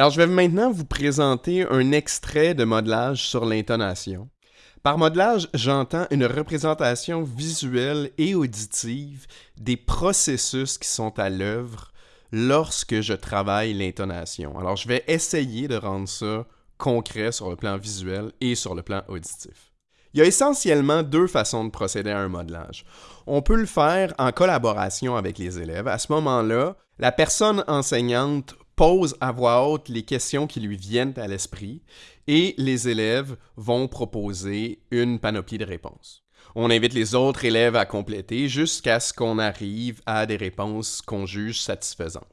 Alors, je vais maintenant vous présenter un extrait de modelage sur l'intonation. Par modelage, j'entends une représentation visuelle et auditive des processus qui sont à l'œuvre lorsque je travaille l'intonation. Alors, je vais essayer de rendre ça concret sur le plan visuel et sur le plan auditif. Il y a essentiellement deux façons de procéder à un modelage. On peut le faire en collaboration avec les élèves. À ce moment-là, la personne enseignante pose à voix haute les questions qui lui viennent à l'esprit et les élèves vont proposer une panoplie de réponses. On invite les autres élèves à compléter jusqu'à ce qu'on arrive à des réponses qu'on juge satisfaisantes.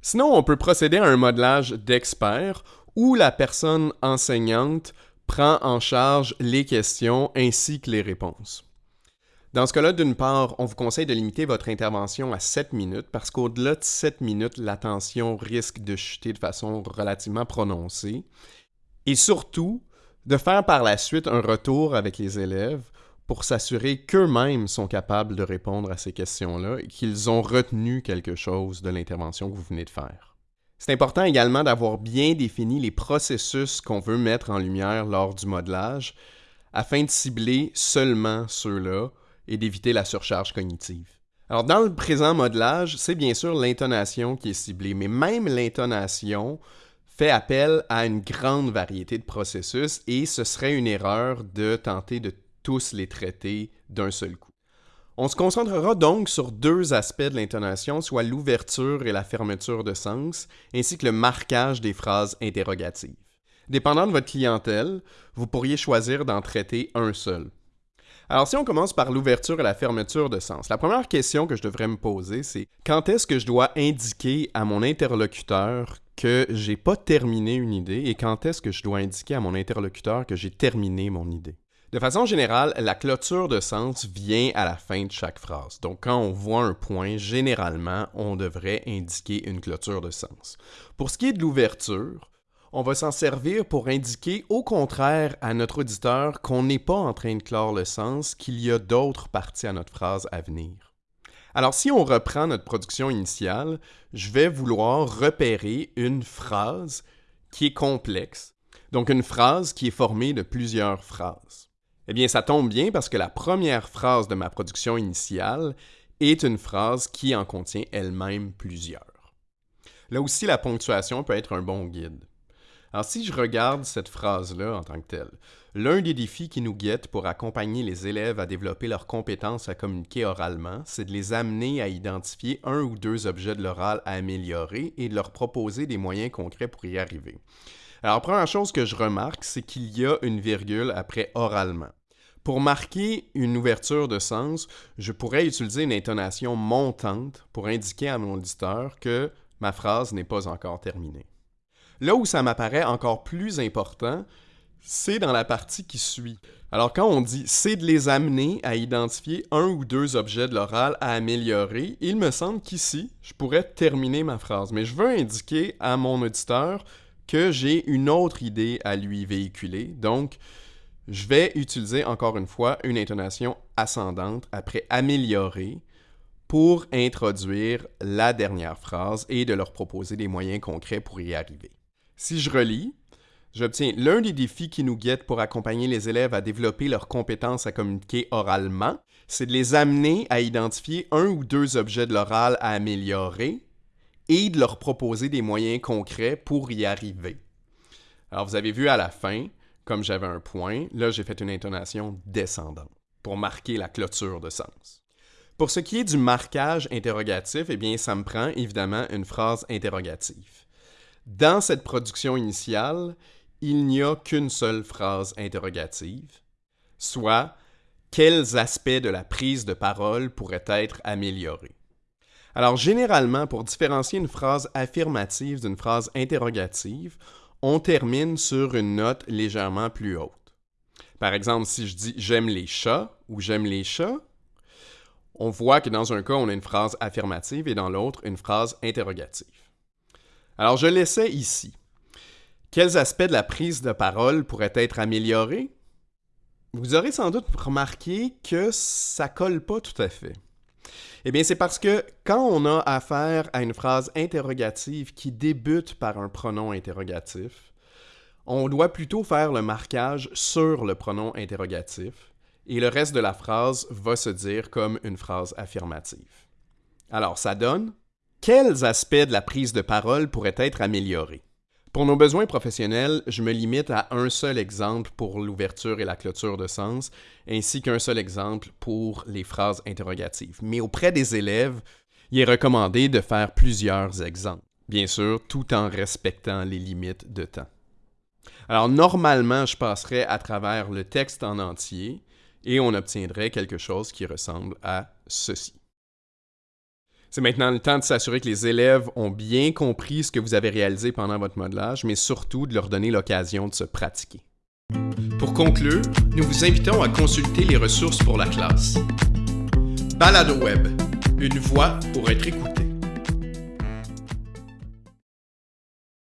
Sinon, on peut procéder à un modelage d'expert où la personne enseignante prend en charge les questions ainsi que les réponses. Dans ce cas-là, d'une part, on vous conseille de limiter votre intervention à 7 minutes parce qu'au-delà de 7 minutes, l'attention risque de chuter de façon relativement prononcée. Et surtout, de faire par la suite un retour avec les élèves pour s'assurer qu'eux-mêmes sont capables de répondre à ces questions-là et qu'ils ont retenu quelque chose de l'intervention que vous venez de faire. C'est important également d'avoir bien défini les processus qu'on veut mettre en lumière lors du modelage afin de cibler seulement ceux-là et d'éviter la surcharge cognitive. Alors dans le présent modelage, c'est bien sûr l'intonation qui est ciblée, mais même l'intonation fait appel à une grande variété de processus et ce serait une erreur de tenter de tous les traiter d'un seul coup. On se concentrera donc sur deux aspects de l'intonation, soit l'ouverture et la fermeture de sens, ainsi que le marquage des phrases interrogatives. Dépendant de votre clientèle, vous pourriez choisir d'en traiter un seul. Alors si on commence par l'ouverture et la fermeture de sens, la première question que je devrais me poser, c'est quand est-ce que je dois indiquer à mon interlocuteur que j'ai pas terminé une idée et quand est-ce que je dois indiquer à mon interlocuteur que j'ai terminé mon idée? De façon générale, la clôture de sens vient à la fin de chaque phrase. Donc quand on voit un point, généralement, on devrait indiquer une clôture de sens. Pour ce qui est de l'ouverture, on va s'en servir pour indiquer au contraire à notre auditeur qu'on n'est pas en train de clore le sens, qu'il y a d'autres parties à notre phrase à venir. Alors si on reprend notre production initiale, je vais vouloir repérer une phrase qui est complexe, donc une phrase qui est formée de plusieurs phrases. Eh bien, ça tombe bien parce que la première phrase de ma production initiale est une phrase qui en contient elle-même plusieurs. Là aussi, la ponctuation peut être un bon guide. Alors, si je regarde cette phrase-là en tant que telle, l'un des défis qui nous guettent pour accompagner les élèves à développer leurs compétences à communiquer oralement, c'est de les amener à identifier un ou deux objets de l'oral à améliorer et de leur proposer des moyens concrets pour y arriver. Alors, première chose que je remarque, c'est qu'il y a une virgule après oralement. Pour marquer une ouverture de sens, je pourrais utiliser une intonation montante pour indiquer à mon auditeur que ma phrase n'est pas encore terminée. Là où ça m'apparaît encore plus important, c'est dans la partie qui suit. Alors quand on dit c'est de les amener à identifier un ou deux objets de l'oral à améliorer, il me semble qu'ici, je pourrais terminer ma phrase, mais je veux indiquer à mon auditeur que j'ai une autre idée à lui véhiculer. Donc, je vais utiliser encore une fois une intonation ascendante après améliorer pour introduire la dernière phrase et de leur proposer des moyens concrets pour y arriver. Si je relis, j'obtiens l'un des défis qui nous guettent pour accompagner les élèves à développer leurs compétences à communiquer oralement, c'est de les amener à identifier un ou deux objets de l'oral à améliorer et de leur proposer des moyens concrets pour y arriver. Alors vous avez vu à la fin, comme j'avais un point, là j'ai fait une intonation descendante pour marquer la clôture de sens. Pour ce qui est du marquage interrogatif, eh bien ça me prend évidemment une phrase interrogative. Dans cette production initiale, il n'y a qu'une seule phrase interrogative, soit quels aspects de la prise de parole pourraient être améliorés? Alors généralement, pour différencier une phrase affirmative d'une phrase interrogative, on termine sur une note légèrement plus haute. Par exemple, si je dis j'aime les chats ou j'aime les chats, on voit que dans un cas, on a une phrase affirmative et dans l'autre, une phrase interrogative. Alors, je l'essaie ici. Quels aspects de la prise de parole pourraient être améliorés? Vous aurez sans doute remarqué que ça colle pas tout à fait. Eh bien, c'est parce que quand on a affaire à une phrase interrogative qui débute par un pronom interrogatif, on doit plutôt faire le marquage sur le pronom interrogatif et le reste de la phrase va se dire comme une phrase affirmative. Alors, ça donne quels aspects de la prise de parole pourraient être améliorés? Pour nos besoins professionnels, je me limite à un seul exemple pour l'ouverture et la clôture de sens, ainsi qu'un seul exemple pour les phrases interrogatives. Mais auprès des élèves, il est recommandé de faire plusieurs exemples, bien sûr, tout en respectant les limites de temps. Alors normalement, je passerai à travers le texte en entier et on obtiendrait quelque chose qui ressemble à ceci. C'est maintenant le temps de s'assurer que les élèves ont bien compris ce que vous avez réalisé pendant votre modelage, mais surtout de leur donner l'occasion de se pratiquer. Pour conclure, nous vous invitons à consulter les ressources pour la classe. Balado Web, une voix pour être écoutée.